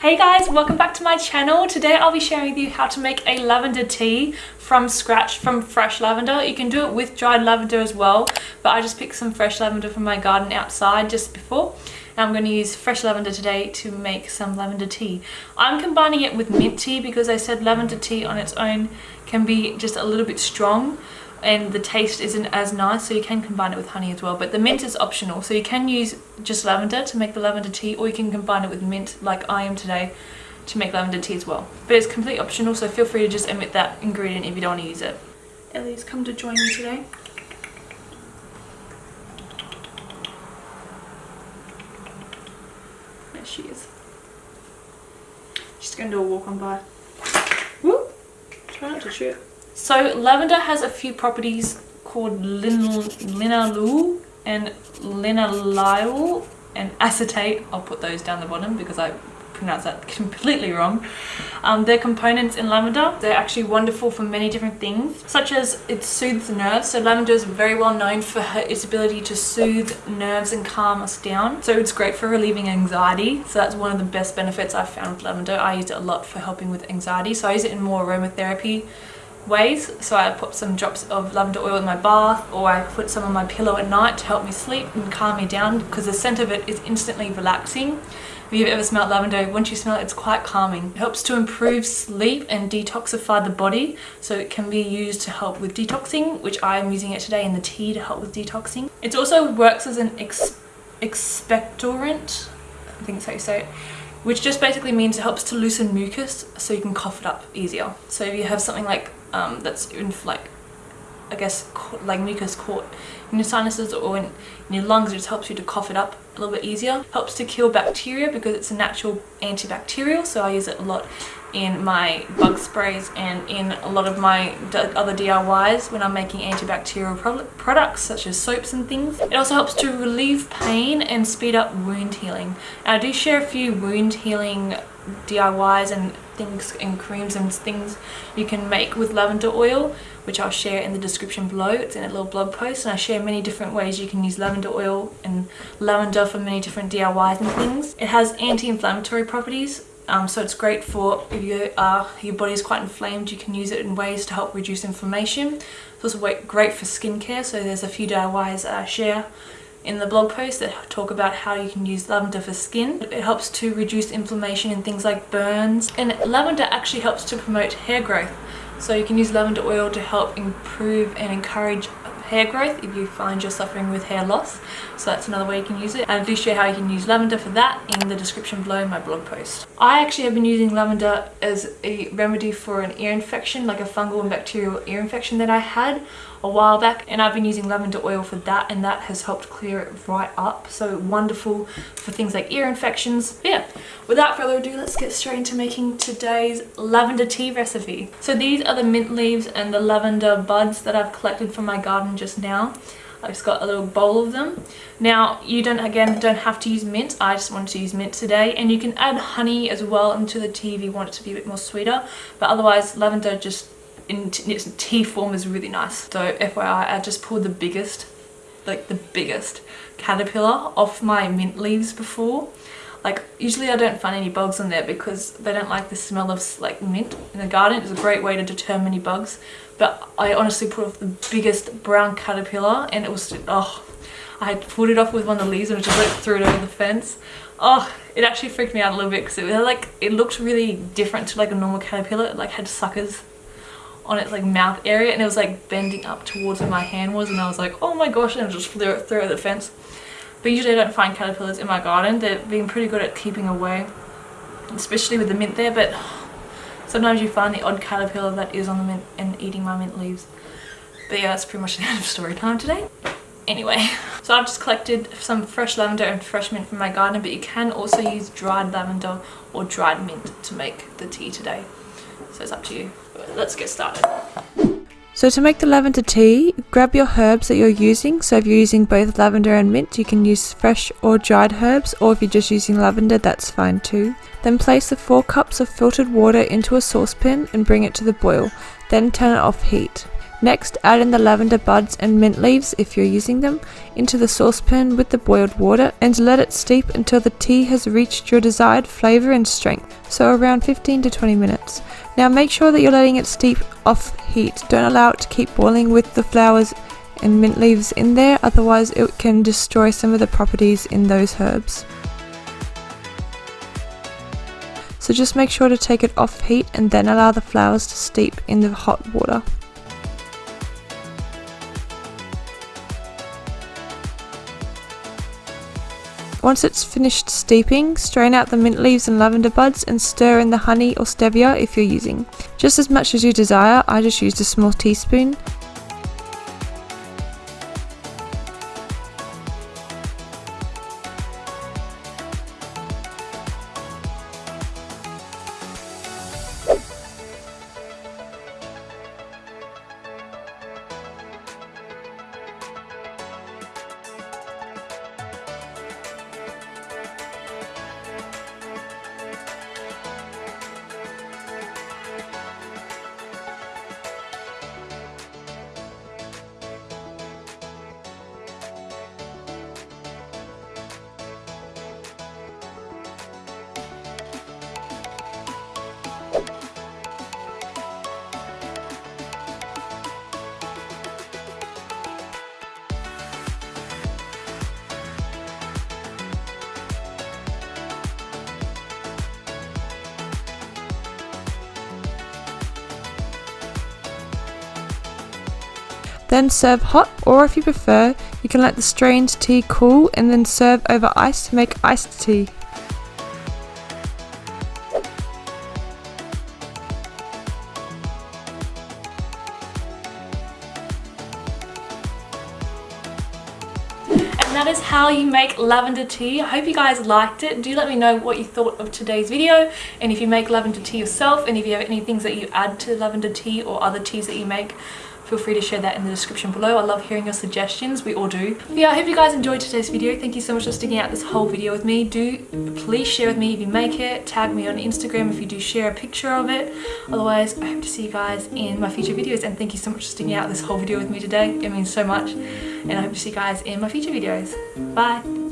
Hey guys, welcome back to my channel. Today I'll be sharing with you how to make a lavender tea from scratch from fresh lavender. You can do it with dried lavender as well, but I just picked some fresh lavender from my garden outside just before. And I'm going to use fresh lavender today to make some lavender tea. I'm combining it with mint tea because I said lavender tea on its own can be just a little bit strong and the taste isn't as nice so you can combine it with honey as well. But the mint is optional so you can use just lavender to make the lavender tea or you can combine it with mint like I am today to make lavender tea as well. But it's completely optional so feel free to just omit that ingredient if you don't want to use it. Ellie's come to join me today. There she is. She's to do a walk on by. Woo! try not to trip so lavender has a few properties called lin linalool and linalool and acetate. I'll put those down the bottom because I pronounce that completely wrong. Um, they're components in lavender. They're actually wonderful for many different things, such as it soothes nerves. So lavender is very well known for her, its ability to soothe nerves and calm us down. So it's great for relieving anxiety. So that's one of the best benefits I've found with lavender. I use it a lot for helping with anxiety. So I use it in more aromatherapy ways. So I put some drops of lavender oil in my bath or I put some on my pillow at night to help me sleep and calm me down because the scent of it is instantly relaxing. If you've ever smelled lavender, once you smell it, it's quite calming. It helps to improve sleep and detoxify the body. So it can be used to help with detoxing, which I am using it today in the tea to help with detoxing. It also works as an ex expectorant, I think that's how you say it, which just basically means it helps to loosen mucus so you can cough it up easier. So if you have something like um, that's in like I guess like mucus caught in your sinuses or in, in, your lungs it just helps you to cough it up a little bit easier helps to kill bacteria because it's a natural antibacterial so I use it a lot in my bug sprays and in a lot of my other DIYs when I'm making antibacterial pro products such as soaps and things. It also helps to relieve pain and speed up wound healing. I do share a few wound healing DIYs and things and creams and things you can make with lavender oil which I'll share in the description below. It's in a little blog post and I share many different ways you can use lavender oil and lavender for many different DIYs and things. It has anti-inflammatory properties um, so it's great for if you are your body is quite inflamed you can use it in ways to help reduce inflammation it's also great for skincare so there's a few DIYs that I share in the blog post that talk about how you can use lavender for skin. It helps to reduce inflammation in things like burns and lavender actually helps to promote hair growth so you can use lavender oil to help improve and encourage hair growth if you find you're suffering with hair loss so that's another way you can use it and I do show how you can use lavender for that in the description below in my blog post. I actually have been using lavender as a remedy for an ear infection like a fungal and bacterial ear infection that I had a while back and I've been using lavender oil for that and that has helped clear it right up. So wonderful for things like ear infections. But yeah without further ado let's get straight into making today's lavender tea recipe. So these are the mint leaves and the lavender buds that I've collected from my garden just now. I've just got a little bowl of them. Now you don't again don't have to use mint. I just wanted to use mint today. And you can add honey as well into the tea if you want it to be a bit more sweeter. But otherwise lavender just in its tea form is really nice. So FYI, I just pulled the biggest, like the biggest caterpillar off my mint leaves before. Like usually I don't find any bugs on there because they don't like the smell of like mint in the garden. It's a great way to deter many bugs. But I honestly put off the biggest brown caterpillar and it was, oh, I had pulled it off with one of the leaves and I just like threw it over the fence. Oh, it actually freaked me out a little bit because it was like, it looked really different to like a normal caterpillar. It like had suckers on its like mouth area and it was like bending up towards where my hand was and I was like oh my gosh and I just threw it through the fence. But usually I don't find caterpillars in my garden. They've been pretty good at keeping away especially with the mint there but sometimes you find the odd caterpillar that is on the mint and eating my mint leaves. But yeah that's pretty much the end of story time today. Anyway so I've just collected some fresh lavender and fresh mint from my garden but you can also use dried lavender or dried mint to make the tea today so it's up to you let's get started. So to make the lavender tea, grab your herbs that you're using. So if you're using both lavender and mint, you can use fresh or dried herbs, or if you're just using lavender, that's fine too. Then place the 4 cups of filtered water into a saucepan and bring it to the boil, then turn it off heat. Next, add in the lavender buds and mint leaves if you're using them into the saucepan with the boiled water and let it steep until the tea has reached your desired flavour and strength, so around 15 to 20 minutes. Now make sure that you're letting it steep off heat. Don't allow it to keep boiling with the flowers and mint leaves in there, otherwise it can destroy some of the properties in those herbs. So just make sure to take it off heat and then allow the flowers to steep in the hot water. Once it's finished steeping, strain out the mint leaves and lavender buds and stir in the honey or stevia if you're using. Just as much as you desire, I just used a small teaspoon. Then serve hot or if you prefer, you can let the strained tea cool and then serve over ice to make iced tea. And that is how you make lavender tea. I hope you guys liked it. Do let me know what you thought of today's video and if you make lavender tea yourself and if you have any things that you add to lavender tea or other teas that you make feel free to share that in the description below. I love hearing your suggestions, we all do. Yeah, I hope you guys enjoyed today's video. Thank you so much for sticking out this whole video with me. Do please share with me if you make it. Tag me on Instagram if you do share a picture of it. Otherwise, I hope to see you guys in my future videos and thank you so much for sticking out this whole video with me today. It means so much and I hope to see you guys in my future videos. Bye!